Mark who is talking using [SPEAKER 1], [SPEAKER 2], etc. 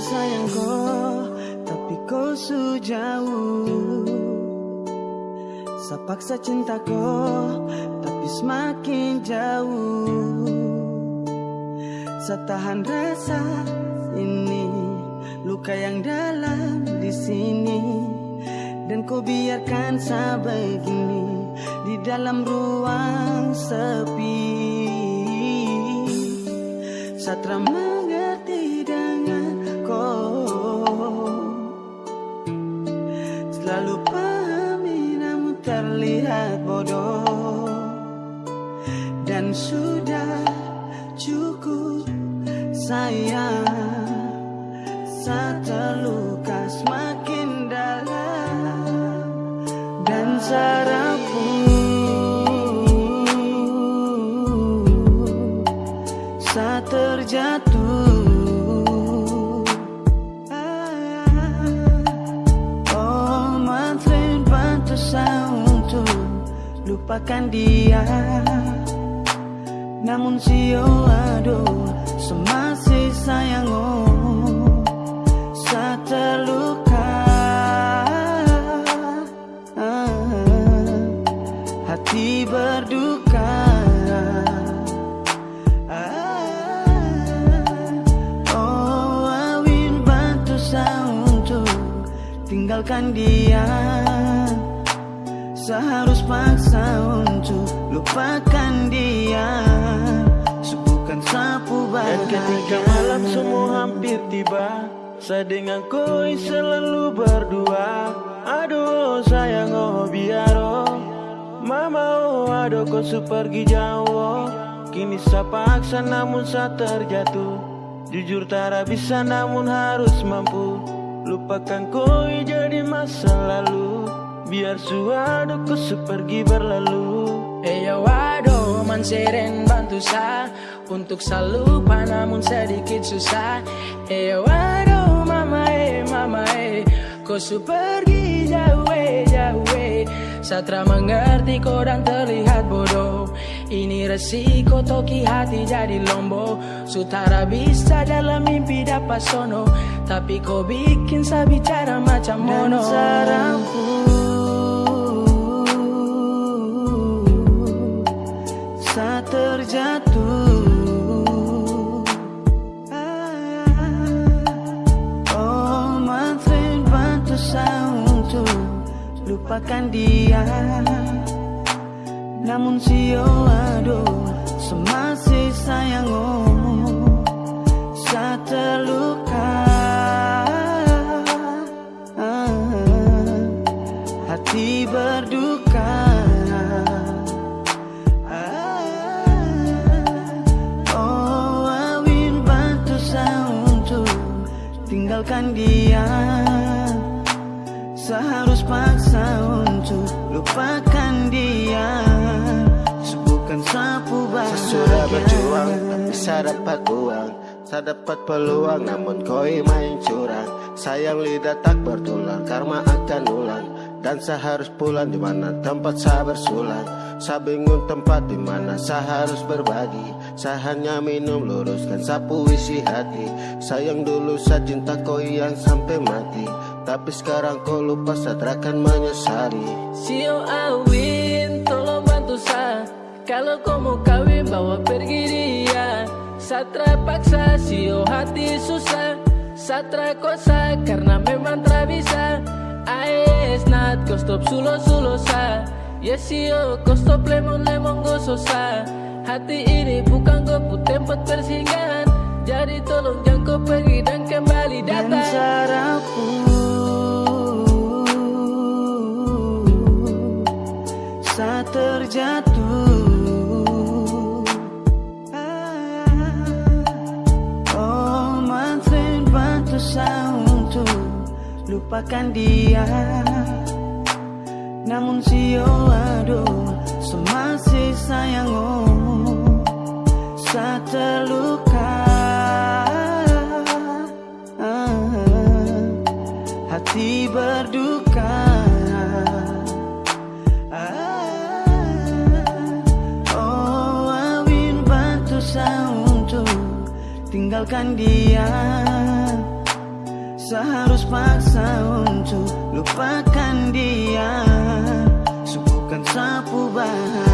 [SPEAKER 1] sayang kau Tapi kau su jauh Sepaksa cinta kau Tapi semakin jauh. Setahan rasa ini Luka yang dalam di sini. Dan kau biarkan sebegini Di dalam ruang sepi. Mengerti Dan sudah cukup sayang Saat terluka semakin dalam Dan sarapku Saat terjatuh Oh mantrain bantu saya untuk lupakan dia namun sio aduh Semasih sayang oh terluka Hati berduka. Ah, Oh awin bantu saya untuk Tinggalkan dia Seharus paksa untuk lupakan dia. Subuhkan sapu
[SPEAKER 2] Dan ketika malam semua hampir tiba Saya dengan koi selalu berdua. Aduh sayang oh biar oh. Mama oh aduh kau pergi jauh oh. Kini saya paksa namun saya terjatuh. Jujur tak bisa namun harus mampu. Lupakan koi jadi masa lalu Biar suatu ku pergi berlalu.
[SPEAKER 3] Eyo waduh manseren bantu sa. Untuk selalu namun sedikit susah. Eyo waduh mama eh mama eh Kau su pergi jauh eh jauh eh Satra mengerti kau dan terlihat bodoh. Ini resiko toki hati jadi lombo. Sutara bisa dalam mimpi dapat sono. Tapi kau bikin saya bicara macam
[SPEAKER 1] Dan
[SPEAKER 3] mono.
[SPEAKER 1] Sarapku Saat lupakan dia. Namun sio aduh Semasih sayang oh Saat terluka. Hati berduka. Ah, Oh awin bantu saya untuk Tinggalkan dia Seharus paksa untuk lupakan dia. Bukan sapu
[SPEAKER 2] Saya sudah berjuang
[SPEAKER 1] bahagia
[SPEAKER 2] tapi saya dapat uang. Saya dapat peluang namun koi main curang. Sayang lidah tak bertulang karma akan ulang. Dan saya harus pulang di mana tempat saya bersulang. Saya bingung tempat di mana saya harus berbagi. Saya hanya minum luruskan sapu isi hati. Sayang dulu saya cinta koi yang sampai mati Tapi sekarang kau lupa saya terakan menyesali.
[SPEAKER 3] Sio Awin, tolong bantu sa Kalau kau mau kawin bawa pergi dia. Satra paksa, sio hati susah. Satra kosa karena memang tak bisa. Aes nat, kau stop sulo sulo sa Yes sio, kau stop lemon lemon gososa. Hati ini bukan kau tempat persinggahan. Jadi tolong jangan kau pergi dan kembali
[SPEAKER 1] dan
[SPEAKER 3] datang.
[SPEAKER 1] sarapku saat terjatuh Oh mantrain bantu saya untuk lupakan dia. Namun sio aduh semasih sayang oh saat terluka. Ah, hati berduka tinggalkan dia. Seharus paksa untuk lupakan dia. Subuhkan sapu bahan